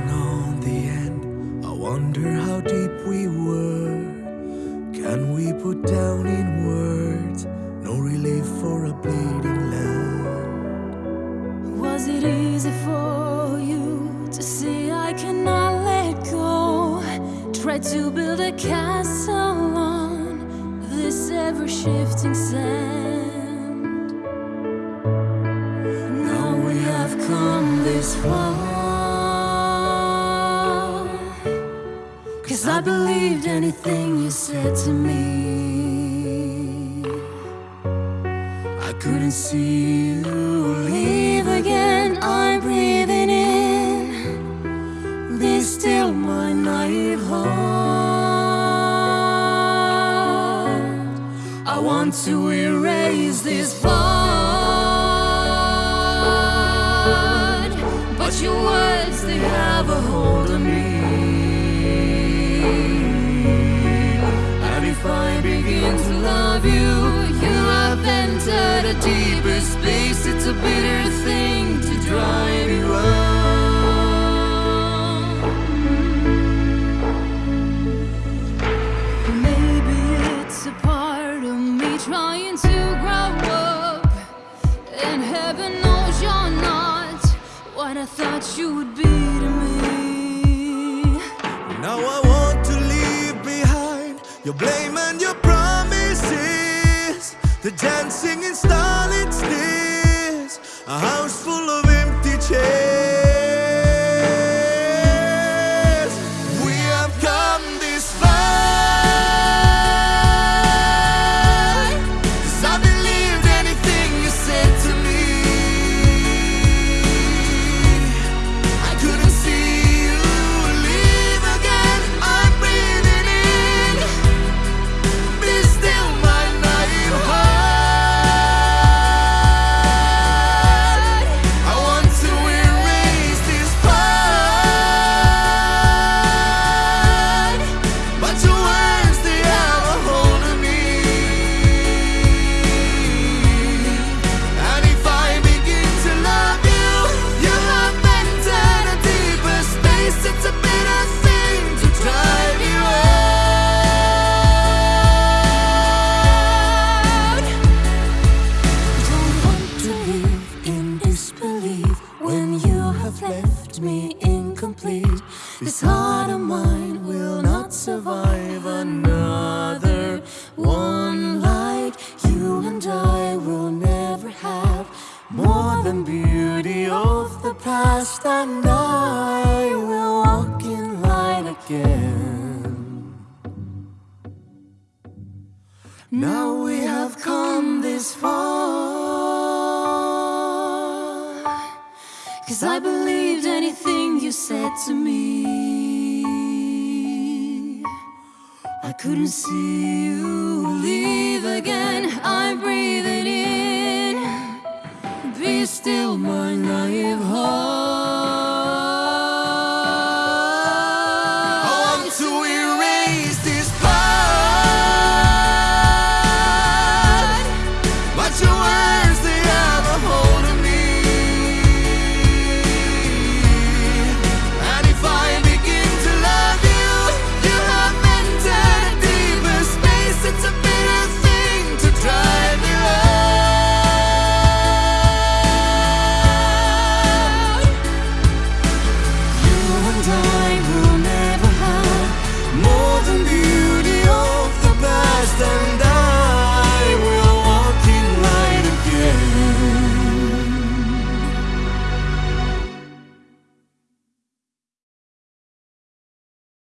On the end, I wonder how deep we were. Can we put down in words no relief for a bleeding land? Was it easy for you to see I cannot let go? Tried to build a castle on this ever shifting sand. Now we have come this far. Believed anything you said to me. I couldn't see you leave again. I'm breathing in this still my naive heart. I want to erase this part, but your And heaven knows you're not what I thought you would be to me. Now I want to leave behind your blame and your promises. The dancing in starlit This heart of mine will not survive another one like you and I will never have more than beauty of the past, and I will walk in light again. Now we have come this far. Cause I believed anything you said to me I couldn't see you leave again. I'm breathing in. Be still my night